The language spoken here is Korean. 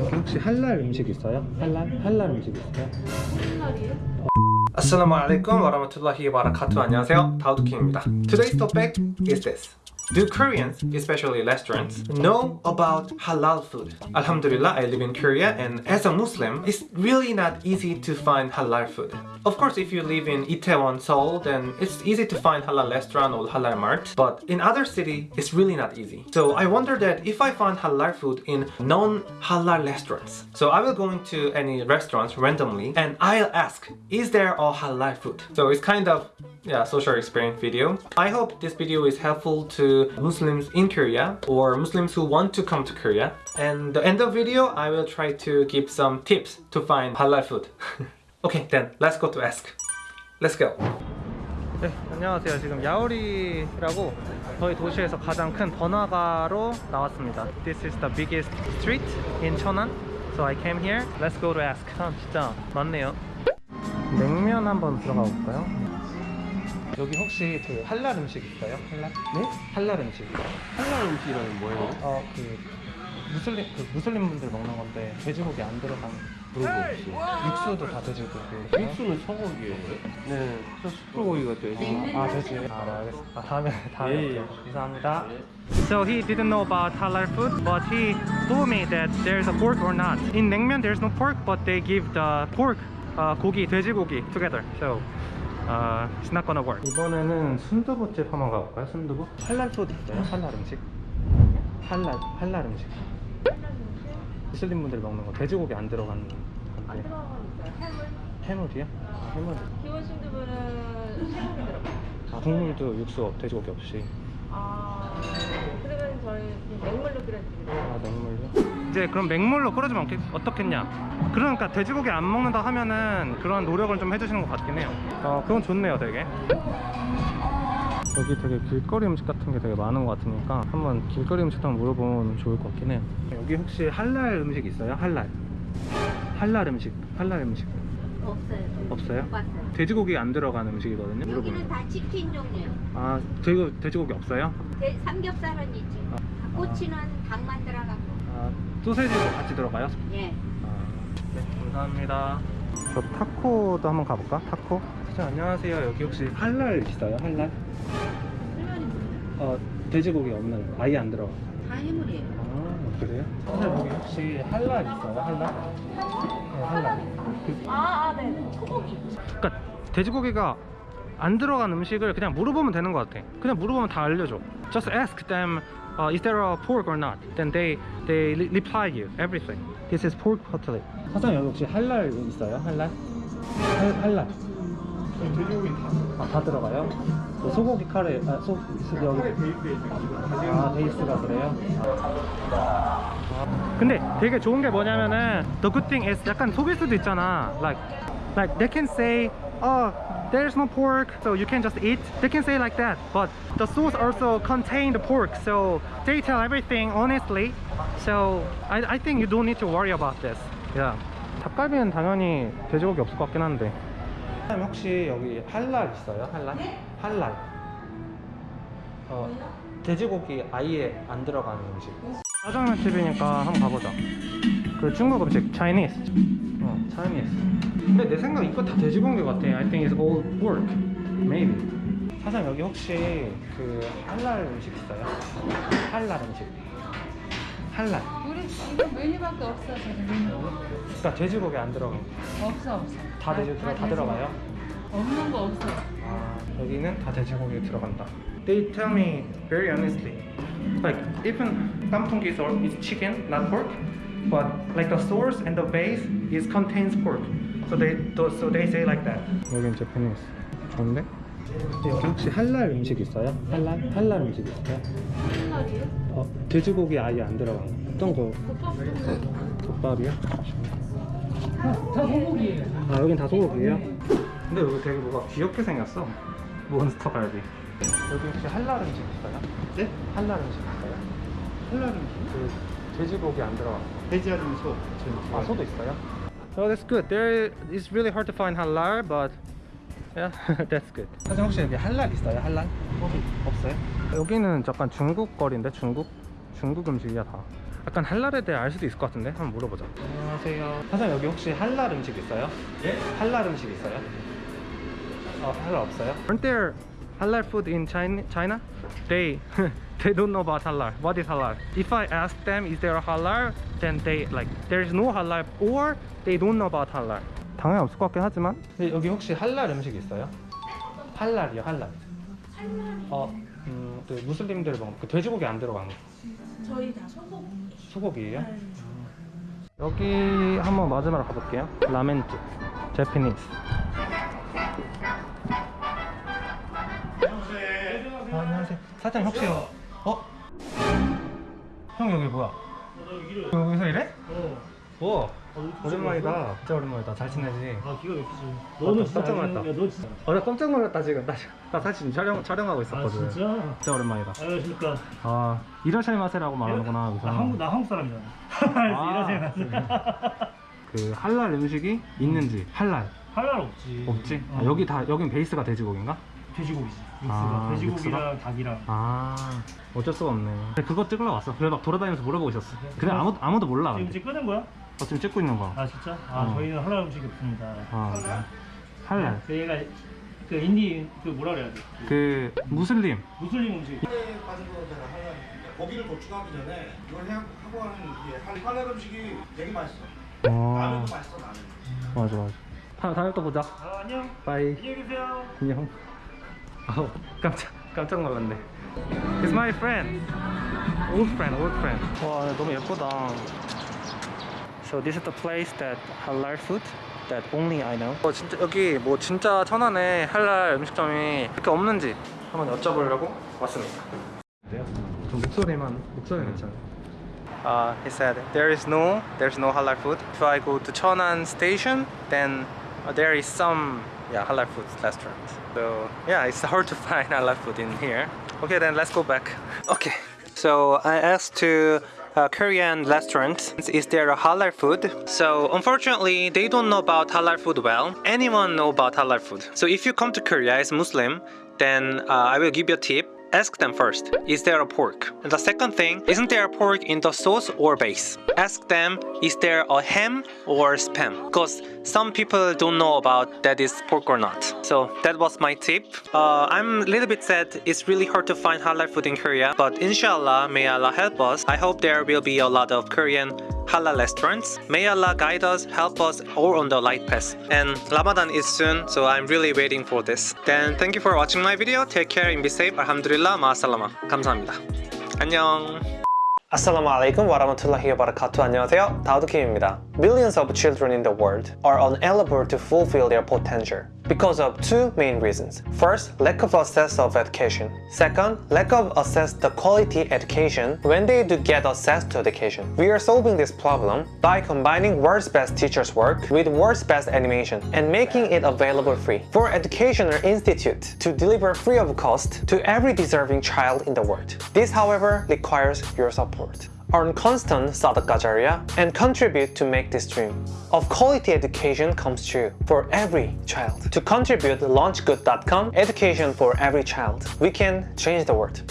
혹시 할랄 음식 있어요? 할랄? 할랄 음식 있어요? Assalamu alaikum warahmatullahi wabarakatuh. 안녕하세요. 다우드킹입니다. Today's topic is this. Do Koreans, especially restaurants, know about halal food? Alhamdulillah, I live in Korea and as a Muslim, it's really not easy to find halal food. Of course, if you live in Itaewon, Seoul, then it's easy to find halal restaurant or halal mart, but in other city, it's really not easy. So I wonder that if I find halal food in non-halal restaurants, so I will go into any restaurants randomly and I'll ask, is there a halal food? So it's kind of yeah, social experience video. I hope this video is helpful to Muslims in Korea or Muslims who want to come to Korea. And the end of video, I will try to give some tips to find halal food. okay, then let's go to ask. Let's go. 네, 안녕하세요. 지금 야오리라고 저희 도시에서 가장 큰 번화가로 나왔습니다. This is the biggest street in 천안. So I came here. Let's go to ask. 참 진짜 많네요. 냉면 한번 들어가 볼까요? 여기 혹시 그 할랄 음식 있어요? 할랄? 네? 할랄 음식. 할랄 음식이라는 뭐예요? 어, 그 무슬림 그 무슬림 분들 먹는 건데 돼지고기 안 들어간 그런 거 없어. 육수도 다 돼지고기. 육수는 소고기예요. 네, 저 숯불고기가 돼지. 아, 돼지. 아, 네, 알겠습니다. 아, 다음에 다음에 예, 예. 감사합니다. So he didn't know about halal food, but he told me that there's a pork or not. In 냉면 there's no pork, but they give the pork, uh, 고기, 돼지고기 together. So uh, it's not gonna work. 이번에는 순두부집 한번 가볼까요? 순두부? halal food 있어요? 할랄 음식? 할랄 할랄 음식. 무슬림 분들이 먹는 거 돼지고기 안 들어가는 건데. 안 들어가는 있어요. 해물. 해물이요? 아, 해물. 기본 순두부는 해물이 들어가요. 아, 국물도 육수 없- 돼지고기 없이. 아, 그러면 저희 맹물로 끓여드리고. 아 맹물요? 이제 그럼 맹물로 끓여주면 어떻게, 어떻겠냐 그러니까 돼지고기 안 먹는다 하면은 그런 노력을 좀 해주시는 것 같긴 해요 어 그건 좋네요 되게 여기 되게 길거리 음식 같은 게 되게 많은 것 같으니까 한번 길거리 음식 한번 물어보면 좋을 것 같긴 해요 여기 혹시 할랄 음식 있어요? 할랄 할랄 음식 할랄 음식 없어요. 없어요? 못 봤어요. 돼지고기 안 들어간 음식이거든요 여기는 물어보면 다 치킨 종류. 아 돼지, 돼지고기 없어요? 대- 삼겹살은 있지. 아. 꼬치는 닭만 들어가고. 아 소세지도 같이 들어가요? 예. 아, 네, 감사합니다. 저 타코도 한번 가볼까? 타코? 사장 안녕하세요. 여기 혹시 할랄 있어요? 할랄? 어, 돼지고기 없는 아예 안 들어가. 다 해물이에요. 아, 그래요? 사장 여기 혹시 할랄 있어요? 할랄? 네. 그, 아, 아, 네. 소고기. 그러니까 돼지고기가 안 들어간 음식을 그냥 물어보면 되는 것 같아. 그냥 물어보면 다 알려줘. Just ask them, uh, is there a pork or not? Then they they re- reply you everything. This is pork cutlet. 사장 여기 혹시 할랄 있어요? 할랄? 할, 할랄. 돼지고기 다. 아, 다 들어가요? 그 소고기 카레, 아, 소, 소 여기. 아, 베이스가 그래요? 아. 근데 되게 좋은 게 뭐냐면은 The good thing is 약간 속일 수도 있잖아 Like, like they can say Oh, there's no pork So you can just eat They can say like that But the sauce also contain the pork So they tell everything honestly So I, I think you don't need to worry about this Yeah 닭갈비는 당연히 돼지고기 없을 것 같긴 한데 사장님 혹시 여기 할랄 있어요? 할랄? 할랄. 어, 돼지고기 아예 안 들어가는 음식. 짜장면 집이니까 한번 가보자. 그 중국 음식 Chinese. 어 Chinese. 근데 내 생각 이거 다 돼지고기 같아. I think it's all pork. Maybe. 사장님 여기 혹시 그 할랄 음식 있어요? 할랄 음식 할랄 우리 지금 메뉴밖에 없어 저는 메뉴 그러니까 돼지고기 안 들어간 거. 없어 없어 다 돼지 들어 다 들어가요? 없는 거 없어 아, 여기는 다 돼지고기 들어간다. They tell me very honestly, like even sauce is chicken, not pork, but like the sauce and the base is contains pork. So they so they say like that. 여긴 제페니스. 좋은데? 여기 혹시 할랄 음식 있어요? 할랄 할랄 음식 있어요? 할랄이요? 어, 돼지고기 아예 안 들어간 거. 어떤 거? 덮밥이요? 다 소고기예요 아 여긴 다 소고기예요? 근데 여기 되게 뭐가 귀엽게 생겼어 몬스터 갈비 여기 혹시 할랄 음식 있어요? 네? 할랄 음식 있어요? 할랄 음식. 그 돼지고기 안 들어간 거. 돼지 아니면 소. 아. 소도 있어요? Oh that's good. There it's really hard to find halal but yeah that's good. 사장 혹시 여기 할랄 있어요? 할랄? 없어요? 여기는 약간 중국 거리인데 중국? 중국 음식이야 다 약간 할랄에 대해 알 수도 있을 것 같은데 한번 물어보자. 안녕하세요. 사장님 여기 혹시 할랄 음식 있어요? 예? 할랄 음식 있어요? 어 할랄 없어요? Aren't there halal food in China? China? They they don't know about halal. What is halal? If I ask them is there a halal, then they like there is no halal or they don't know about halal. 당연히 없을 것 같긴 하지만 근데 여기 혹시 할랄 음식 있어요? 할랄이요 할랄. 어, 음, 그 무슬림들 먹는 그 돼지고기 안 들어간 거. 저희 다 소고기. 소고기예요? 여기 한번 마지막으로 가볼게요. 라멘집, 제피니스. 아, 안녕하세요. 사장 혹시 어? 형 여기 뭐야? 여기서 일해? 어. 오 랜만이다. 진짜 오랜만이다. 잘 지내지? 아 기가 막히지. 너는 진짜 깜짝 놀랐다. 야, 너 진짜. 어, 나 깜짝 놀랐다 지금. 나, 나 사실 촬영 촬영하고 아 있었거든. 진짜? 진짜 오랜만이다. 안녕하십니까. 아, 이라샤이 마세라고 말하는구나. 여기서. 나 한국 나 한국 사람이잖아. 아, 이러세요. 그 할랄 음식이 있는지 할랄 할랄 없지. 없지? 어. 아, 여기 다 여긴 베이스가 돼지고기인가? 돼지고기지. 믹스가 아, 돼지고기랑 닭이랑. 아 어쩔 수가 없네. 그거 찍으러 왔어. 그래 막 돌아다니면서 물어보고 있었어. 근데 아무도 아무도 몰라. 지금. 이제 끄는 거야? 어, 지금 찍고 있는 거. 아 진짜? 아 어. 저희는 할랄 음식이 없습니다. 아, 할랄. 그 얘가 그 인디 그 뭐라 그래야 돼? 그 무슬림. 무슬림 음식. 가진 거잖아 할랄 고기를 도축하기 전에 이걸 해- 하고 하는 할- 할랄 음식이 되게 맛있어 어 라면도 맛있어 라면 맞아 맞아. 다 다음에 또 보자. 아 안녕. bye. 안녕히 계세요. 안녕. 아우 깜짝 깜짝 놀랐네. It's my friend. Old friend, old friend. 와 너무 예쁘다. So this is the place that halal food that only I know. 어 진짜 여기 뭐 진짜 천안에 할랄 음식점이 이렇게 없는지 한번 여쭤보려고 왔습니다. 좀 목소리만 목소리 괜찮아요. Uh, he said there is no there's no halal food. If I go to Cheonan station, then uh, there is some yeah halal food restaurant. So yeah, it's hard to find halal food in here. Okay, then let's go back. Okay, so I asked to a Korean restaurant, is there a halal food? So unfortunately, they don't know about halal food well. Anyone know about halal food? So if you come to Korea as Muslim, then uh, I will give you a tip. Ask them first, is there a pork? And the second thing, isn't there a pork in the sauce or base? Ask them, is there a ham or spam? Because some people don't know about that is pork or not. So that was my tip. Uh, I'm a little bit sad. It's really hard to find halal food in Korea, but inshallah, may Allah help us. I hope there will be a lot of Korean halal restaurants. May Allah guide us, help us all on the light path. And Ramadan is soon, so I'm really waiting for this. Then thank you for watching my video. Take care and be safe. Alhamdulillah, ma'asalama. 감사합니다. 안녕. Assalamu alaikum wa rahmatullahi wa barakatuh. 안녕하세요. 다우드킴입니다. Millions of children in the world are unable to fulfill their potential because of two main reasons. First, lack of access of education. Second, lack of access to quality education when they do get access to education. We are solving this problem by combining world's best teachers work with world's best animation and making it available free for Educational Institute to deliver free of cost to every deserving child in the world. This, however, requires your support. Earn constant sadaqah jariyah and contribute to make this dream of quality education comes true for every child. To contribute, launchgood.com, education for every child. We can change the world.